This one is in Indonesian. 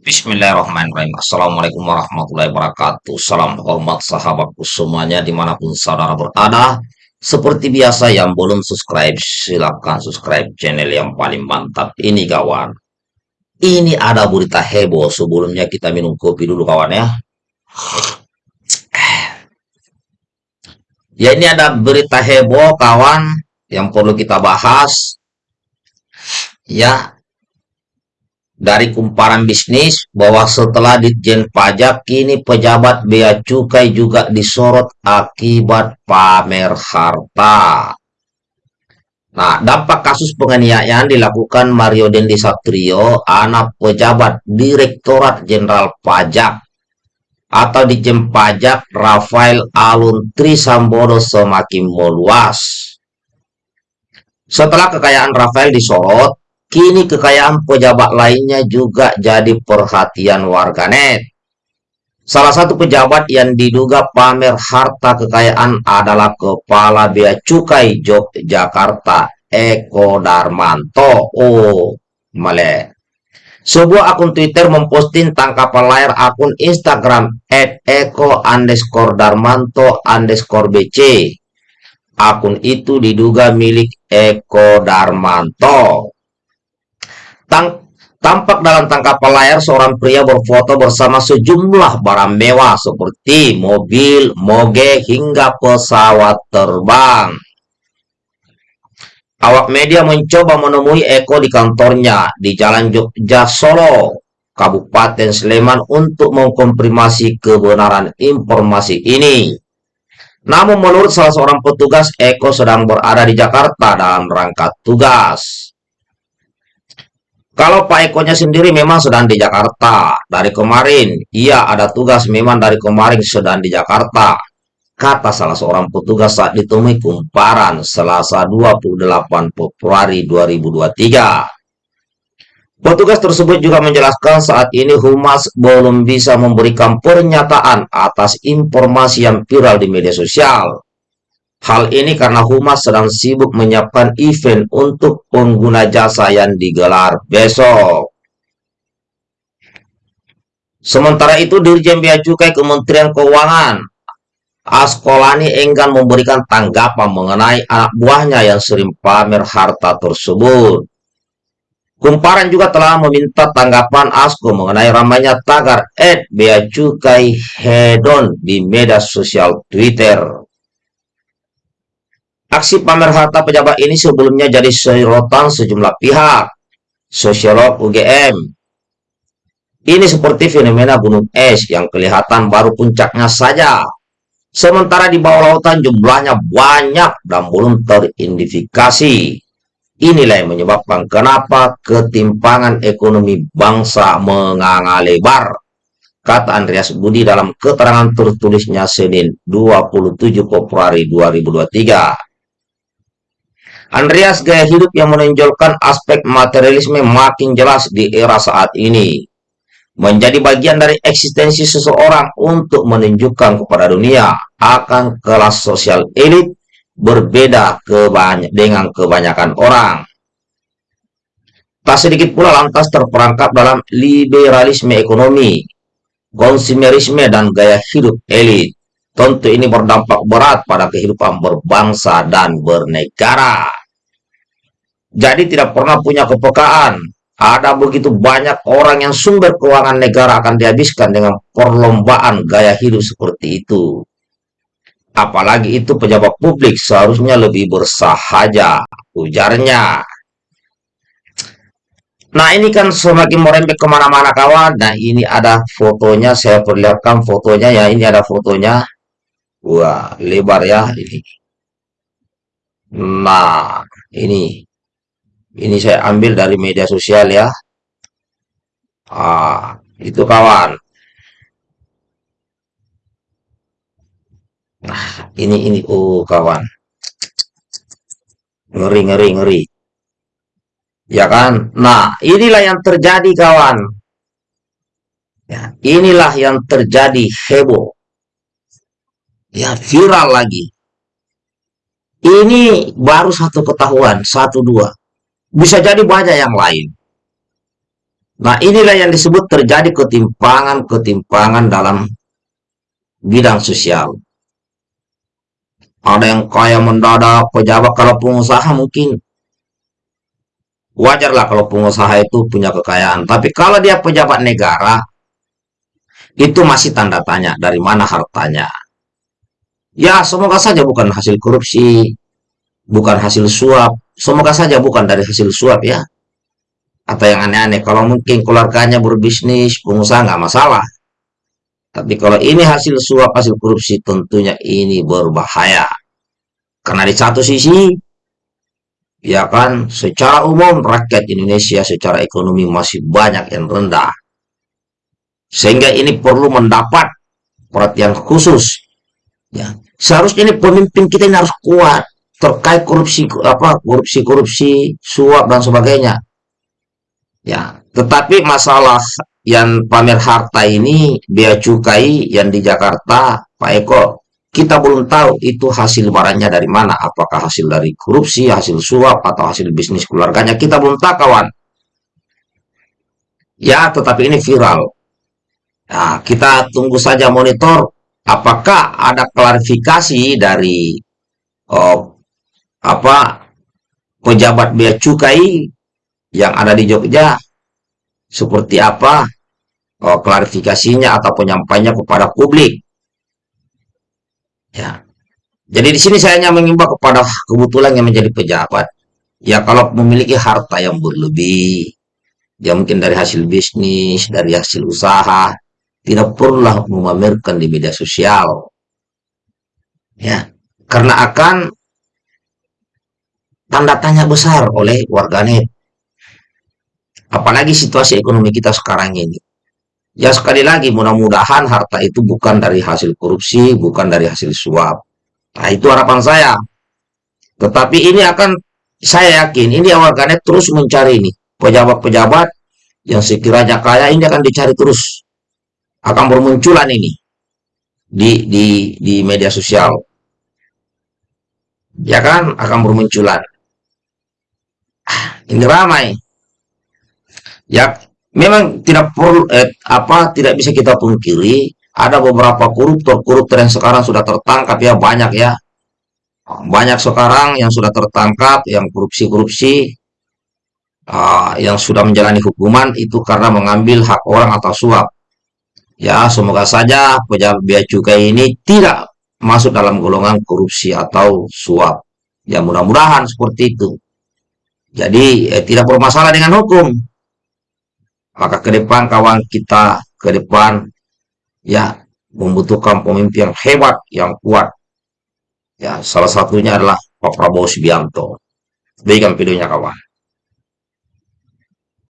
Bismillahirrahmanirrahim. Assalamualaikum warahmatullahi wabarakatuh. Salam hormat sahabatku semuanya di mana pun saudara berada. Seperti biasa yang belum subscribe, silahkan subscribe channel yang paling mantap ini kawan. Ini ada berita heboh sebelumnya kita minum kopi dulu kawan ya. Ya ini ada berita heboh kawan yang perlu kita bahas. Ya, dari kumparan bisnis bahwa setelah Ditjen Pajak kini pejabat bea cukai juga disorot akibat pamer harta. Nah, dampak kasus penganiayaan dilakukan Mario Dendi Satrio, anak pejabat Direktorat Jenderal Pajak atau Ditjen Pajak Rafael Alun Trisambodo semakin meluas. Setelah kekayaan Rafael disorot, Kini kekayaan pejabat lainnya juga jadi perhatian warganet. Salah satu pejabat yang diduga pamer harta kekayaan adalah Kepala Bea Cukai Yogyakarta, Eko Darmanto. Oh, male. Sebuah akun Twitter memposting tangkapan layar akun Instagram at Eko underscore Darmanto underscore BC. Akun itu diduga milik Eko Darmanto. Tang tampak dalam tangkapan layar seorang pria berfoto bersama sejumlah barang mewah seperti mobil, moge, hingga pesawat terbang. Awak media mencoba menemui Eko di kantornya di Jalan Jogja Solo, Kabupaten Sleman untuk mengkonfirmasi kebenaran informasi ini. Namun menurut salah seorang petugas, Eko sedang berada di Jakarta dalam rangka tugas. Kalau Pak Ekonya sendiri memang sedang di Jakarta. Dari kemarin, ia ada tugas memang dari kemarin sedang di Jakarta. Kata salah seorang petugas saat ditemui kumparan selasa 28 Februari 2023. Petugas tersebut juga menjelaskan saat ini Humas belum bisa memberikan pernyataan atas informasi yang viral di media sosial. Hal ini karena Humas sedang sibuk menyiapkan event untuk pengguna jasa yang digelar besok. Sementara itu, Dirjen Bea Cukai Kementerian Keuangan Askolani enggan memberikan tanggapan mengenai anak buahnya yang sering pamer harta tersebut. Kumparan juga telah meminta tanggapan Asko mengenai ramainya tagar Ed Bea Cukai Hedon di media sosial Twitter. Aksi pamer harta pejabat ini sebelumnya jadi sorotan sejumlah pihak. Sosiolog UGM. Ini seperti fenomena gunung es yang kelihatan baru puncaknya saja. Sementara di bawah lautan jumlahnya banyak dan belum teridentifikasi. Inilah yang menyebabkan kenapa ketimpangan ekonomi bangsa menganga lebar. Kata Andreas Budi dalam keterangan tertulisnya Senin 27 Februari 2023. Andreas gaya hidup yang menonjolkan aspek materialisme makin jelas di era saat ini. Menjadi bagian dari eksistensi seseorang untuk menunjukkan kepada dunia akan kelas sosial elit berbeda kebany dengan kebanyakan orang. Tak sedikit pula lantas terperangkap dalam liberalisme ekonomi, konsumerisme, dan gaya hidup elit. Tentu ini berdampak berat pada kehidupan berbangsa dan bernegara. Jadi tidak pernah punya kepekaan. Ada begitu banyak orang yang sumber keuangan negara akan dihabiskan dengan perlombaan gaya hidup seperti itu. Apalagi itu pejabat publik seharusnya lebih bersahaja, ujarnya. Nah ini kan semakin merembet ke mana-mana kawan. Nah ini ada fotonya, saya perlihatkan fotonya ya. Ini ada fotonya. Wah lebar ya ini. Nah ini ini saya ambil dari media sosial ya. Ah, itu kawan. Nah, ini ini oh kawan. Ngeri ngeri ngeri. Ya kan? Nah, inilah yang terjadi kawan. Ya, inilah yang terjadi heboh. Ya, viral lagi. Ini baru satu ketahuan, satu dua. Bisa jadi banyak yang lain. Nah, inilah yang disebut terjadi ketimpangan-ketimpangan dalam bidang sosial. Ada yang kaya mendadak, pejabat kalau pengusaha mungkin wajarlah kalau pengusaha itu punya kekayaan. Tapi kalau dia pejabat negara, itu masih tanda tanya dari mana hartanya. Ya, semoga saja bukan hasil korupsi, bukan hasil suap. Semoga saja bukan dari hasil suap ya atau yang aneh-aneh. Kalau mungkin keluarganya berbisnis, pengusaha nggak masalah. Tapi kalau ini hasil suap, hasil korupsi, tentunya ini berbahaya. Karena di satu sisi, ya kan, secara umum rakyat Indonesia secara ekonomi masih banyak yang rendah. Sehingga ini perlu mendapat perhatian khusus. Ya, seharusnya ini pemimpin kita ini harus kuat terkait korupsi apa korupsi korupsi suap dan sebagainya Ya, tetapi masalah yang pamer harta ini bea cukai yang di Jakarta, Pak Eko, kita belum tahu itu hasil barangnya dari mana. Apakah hasil dari korupsi, hasil suap, atau hasil bisnis keluarganya. Kita belum tahu, kawan. Ya, tetapi ini viral. Nah, kita tunggu saja monitor apakah ada klarifikasi dari oh, apa pejabat bea cukai yang ada di Jogja seperti apa oh, klarifikasinya atau penyampainya kepada publik. Ya. Jadi di sini saya hanya mengimbau kepada kebetulan yang menjadi pejabat. Ya kalau memiliki harta yang berlebih, ya mungkin dari hasil bisnis, dari hasil usaha, tidak perlulah memamerkan di media sosial. Ya, karena akan tanda tanya besar oleh warganet Apalagi situasi ekonomi kita sekarang ini. Ya sekali lagi mudah-mudahan harta itu bukan dari hasil korupsi, bukan dari hasil suap. Nah itu harapan saya. Tetapi ini akan, saya yakin ini warganet terus mencari ini. Pejabat-pejabat yang sekiranya kaya ini akan dicari terus. Akan bermunculan ini. Di, di, di media sosial. Ya kan? Akan bermunculan. Ini ramai. Ya memang tidak perlu eh, apa tidak bisa kita pungkiri ada beberapa koruptor-koruptor yang sekarang sudah tertangkap ya banyak ya. Banyak sekarang yang sudah tertangkap yang korupsi-korupsi uh, yang sudah menjalani hukuman itu karena mengambil hak orang atau suap. Ya semoga saja pejabat bea cukai ini tidak masuk dalam golongan korupsi atau suap. Ya mudah-mudahan seperti itu jadi eh, tidak bermasalah dengan hukum maka ke depan kawan kita ke depan ya membutuhkan pemimpin yang hebat, yang kuat. Ya, salah satunya adalah Pak Prabowo Subianto. Berikan videonya kawan.